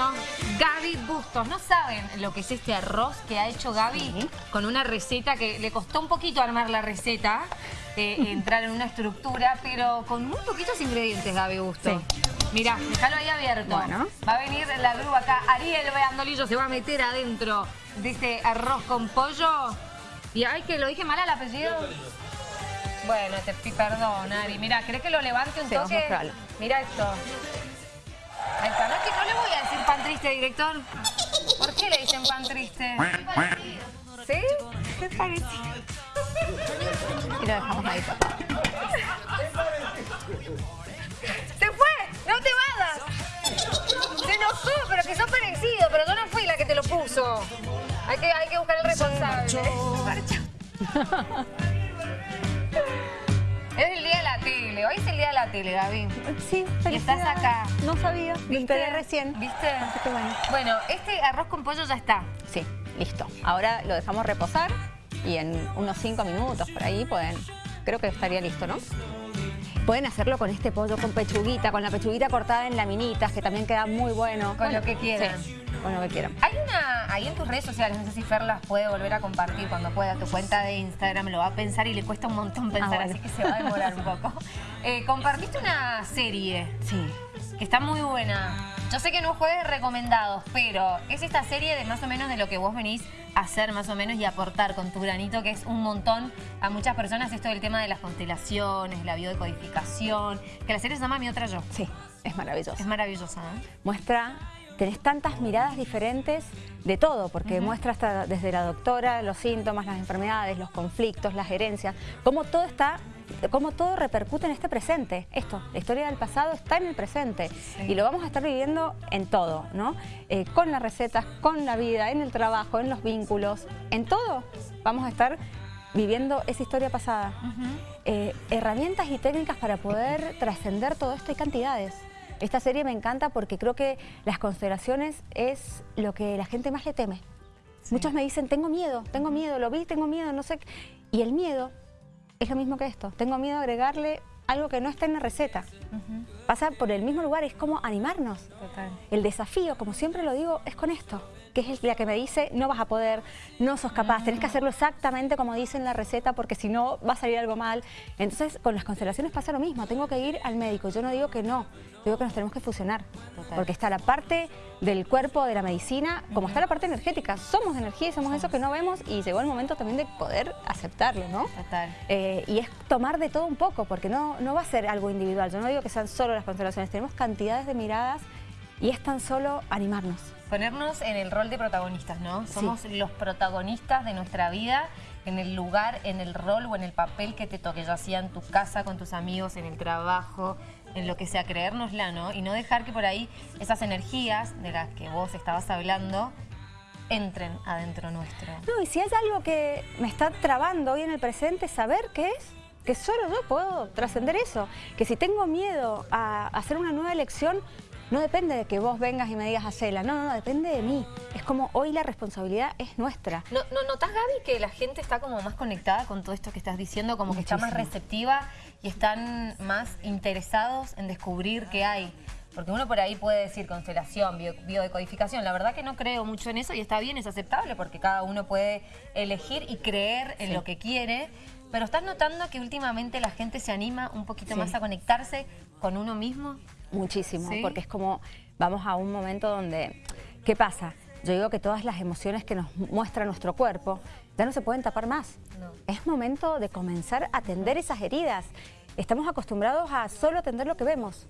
Bueno, Gaby Bustos, ¿no saben lo que es este arroz que ha hecho Gaby con una receta que le costó un poquito armar la receta, eh, entrar en una estructura, pero con muy poquitos ingredientes, Gaby Bustos? Sí. Mirá, déjalo ahí abierto. Bueno. Va a venir la grúa acá. Ariel Beandolillo se va a meter adentro de este arroz con pollo. Y ay, que lo dije mal al apellido. Bueno, te perdón, Ari. Mira, ¿crees que lo levante un sí, toque? Mira esto. Triste, director. ¿Por qué le dicen pan triste? ¿Sí? ¿Qué parecido? Y lo dejamos ahí. ¡Se fue! ¡No te vayas! Se enojó, pero que sos parecido. Pero yo no fui la que te lo puso. Hay que, hay que buscar el responsable. Se la tele, hoy es el día de la tele, Gaby. Sí, Y estás acá. No sabía, ¿Viste? recién. ¿Viste? bueno. bueno, este arroz con pollo ya está. Sí, listo. Ahora lo dejamos reposar y en unos 5 minutos por ahí pueden, creo que estaría listo, ¿no? Pueden hacerlo con este pollo con pechuguita, con la pechuguita cortada en laminitas, que también queda muy bueno. Con lo que quieran. Con lo que quieran. Hay una, ahí en tus redes sociales, no sé si Fer las puede volver a compartir cuando pueda, tu cuenta de Instagram lo va a pensar y le cuesta un montón ah, pensar, así que se va a demorar un poco. Eh, compartiste una serie. Sí. Que está muy buena. Yo sé que no juegues recomendados, pero es esta serie de más o menos de lo que vos venís a hacer más o menos y aportar con tu granito, que es un montón a muchas personas esto del tema de las constelaciones, la biodecodificación, que la serie se llama Mi Otra Yo. Sí, es maravillosa. Es maravillosa, ¿eh? Muestra tenés tantas miradas diferentes de todo, porque muestra hasta desde la doctora los síntomas, las enfermedades, los conflictos, las herencias, cómo todo está cómo todo repercute en este presente. Esto, la historia del pasado está en el presente y lo vamos a estar viviendo en todo, ¿no? Eh, con las recetas, con la vida, en el trabajo, en los vínculos, en todo vamos a estar viviendo esa historia pasada. Eh, herramientas y técnicas para poder trascender todo esto y cantidades. Esta serie me encanta porque creo que las constelaciones es lo que la gente más le teme. Muchos me dicen, tengo miedo, tengo miedo, lo vi, tengo miedo, no sé. Y el miedo es lo mismo que esto. Tengo miedo a agregarle algo que no está en la receta. Pasa por el mismo lugar, es como animarnos. El desafío, como siempre lo digo, es con esto que es la que me dice no vas a poder, no sos capaz, tenés que hacerlo exactamente como dice en la receta porque si no va a salir algo mal. Entonces con las constelaciones pasa lo mismo, tengo que ir al médico, yo no digo que no, digo que nos tenemos que fusionar, porque está la parte del cuerpo, de la medicina, como está la parte energética, somos energía y somos eso que no vemos y llegó el momento también de poder aceptarlo, ¿no? Total. Eh, y es tomar de todo un poco, porque no, no va a ser algo individual, yo no digo que sean solo las constelaciones, tenemos cantidades de miradas y es tan solo animarnos. Ponernos en el rol de protagonistas, ¿no? Somos los protagonistas de nuestra vida en el lugar, en el rol o en el papel que te toque, ya sea en tu casa, con tus amigos, en el trabajo, en lo que sea, creérnosla, ¿no? Y no dejar que por ahí esas energías de las que vos estabas hablando entren adentro nuestro. No, y si hay algo que me está trabando hoy en el presente, saber qué es que solo yo puedo trascender eso. Que si tengo miedo a hacer una nueva elección, no depende de que vos vengas y me digas hacela, no, no, no, depende de mí. Es como hoy la responsabilidad es nuestra. ¿No, no ¿Notás, Gaby, que la gente está como más conectada con todo esto que estás diciendo? Como que está más receptiva y están más interesados en descubrir qué hay. Porque uno por ahí puede decir constelación, biodecodificación. La verdad que no creo mucho en eso y está bien, es aceptable porque cada uno puede elegir y creer en lo que quiere. Pero ¿estás notando que últimamente la gente se anima un poquito más a conectarse con uno mismo? Muchísimo, porque es como vamos a un momento donde, ¿qué pasa? Yo digo que todas las emociones que nos muestra nuestro cuerpo ya no se pueden tapar más. Es momento de comenzar a atender esas heridas. Estamos acostumbrados a solo atender lo que vemos.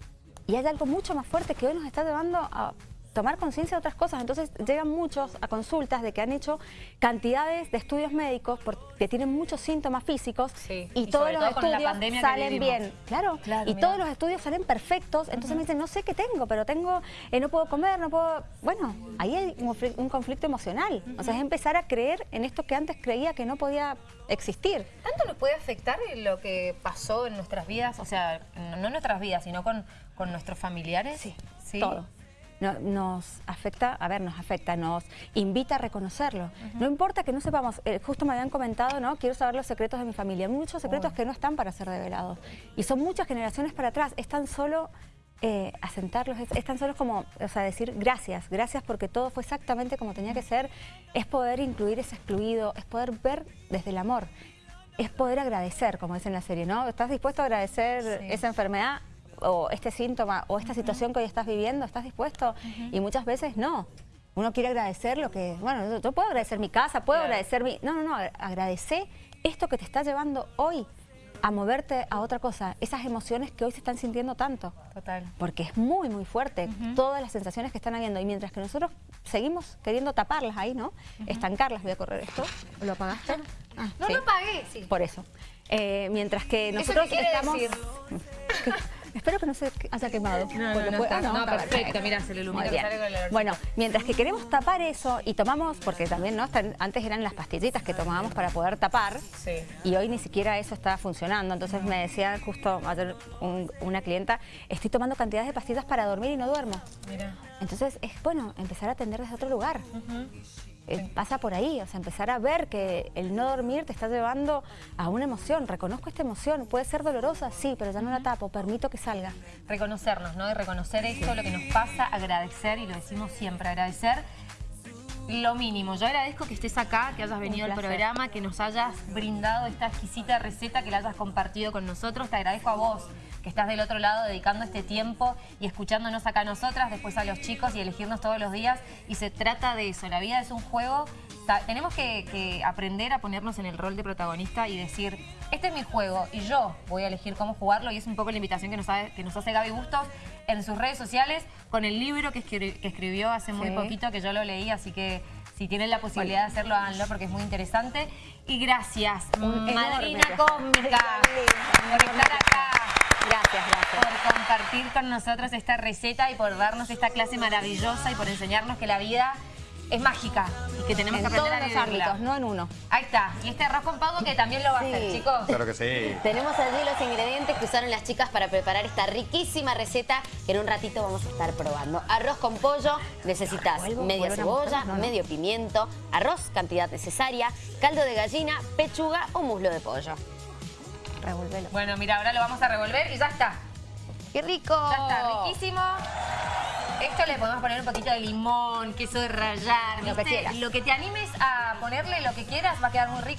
Y hay algo mucho más fuerte que hoy nos está llevando a tomar conciencia de otras cosas. Entonces llegan muchos a consultas de que han hecho cantidades de estudios médicos porque tienen muchos síntomas físicos y, todos los estudios salen bien. Claro, y todos los estudios salen perfectos. Entonces me dicen, no sé qué tengo, pero tengo, eh, no puedo comer, no puedo... Bueno, ahí hay un, conflicto emocional. O sea, es empezar a creer en esto que antes creía que no podía existir. ¿Tanto nos puede afectar lo que pasó en nuestras vidas? O sea, no en nuestras vidas, sino con, con nuestros familiares. Sí, ¿Sí? todo nos afecta, a ver, nos afecta, nos invita a reconocerlo. No importa que no sepamos, eh, justo me habían comentado, ¿no? Quiero saber los secretos de mi familia. Muchos secretos que no están para ser revelados. Y son muchas generaciones para atrás, es tan solo eh, asentarlos, es, es, tan solo como, o sea, decir gracias, gracias porque todo fue exactamente como tenía que ser, es poder incluir ese excluido, es poder ver desde el amor, es poder agradecer, como dice en la serie, ¿no? ¿Estás dispuesto a agradecer esa enfermedad o este síntoma o esta situación que hoy estás viviendo? ¿Estás dispuesto? Y muchas veces no. Uno quiere agradecer lo que, bueno, yo puedo agradecer mi casa, puedo agradecer mi... No, no, no, agradece esto que te está llevando hoy a moverte a otra cosa, esas emociones que hoy se están sintiendo tanto. Total. Porque es muy, muy fuerte todas las sensaciones que están habiendo y mientras que nosotros seguimos queriendo taparlas ahí, ¿no? Estancarlas, voy a correr esto. ¿Lo apagaste? Ah, no lo apagué, sí. Por eso. Eh, mientras que nosotros ¿Eso qué estamos... Decir? Espero que no se haya quemado. No, no, no, ah, no, perfecto, mira, se le ilumina. Bueno, mientras que queremos tapar eso y tomamos, porque también no antes eran las pastillitas que tomábamos para poder tapar sí. y hoy ni siquiera eso está funcionando. Entonces me decía justo ayer una clienta, estoy tomando cantidades de pastillas para dormir y no duermo. Mira. Entonces es bueno empezar a atender desde otro lugar. Eh, pasa por ahí, o sea, empezar a ver que el no dormir te está llevando a una emoción. Reconozco esta emoción, puede ser dolorosa, sí, pero ya no la tapo, permito que salga. Reconocernos, ¿no? Y reconocer esto, lo que nos pasa, agradecer, y lo decimos siempre, agradecer lo mínimo. Yo agradezco que estés acá, que hayas venido al programa, que nos hayas brindado esta exquisita receta, que la hayas compartido con nosotros. Te agradezco a vos que estás del otro lado dedicando este tiempo y escuchándonos acá a nosotras, después a los chicos y elegirnos todos los días. Y se trata de eso, la vida es un juego. tenemos que, aprender a ponernos en el rol de protagonista y decir, este es mi juego y yo voy a elegir cómo jugarlo y es un poco la invitación que nos, que nos hace Gaby Bustos en sus redes sociales con el libro que, escribió hace muy poquito, que yo lo leí, así que si tienen la posibilidad de hacerlo, háganlo porque es muy interesante. Y gracias, madrina cómica, por estar acá. Gracias, gracias. Por compartir con nosotros esta receta y por darnos esta clase maravillosa y por enseñarnos que la vida es mágica y que tenemos que aprender a vivirla. los ámbitos, no en uno. Ahí está. Y este arroz con pavo que también lo va a hacer, chicos. Claro que sí. Tenemos allí los ingredientes que usaron las chicas para preparar esta riquísima receta que en un ratito vamos a estar probando. Arroz con pollo, necesitas media cebolla, medio pimiento, arroz, cantidad necesaria, caldo de gallina, pechuga o muslo de pollo. Revolvelo. Bueno, mira, ahora lo vamos a revolver y ya está. ¡Qué rico! Ya está, riquísimo. Esto le podemos poner un poquito de limón, queso de rallar, lo que quieras. Lo que te animes a ponerle lo que quieras va a quedar muy rico.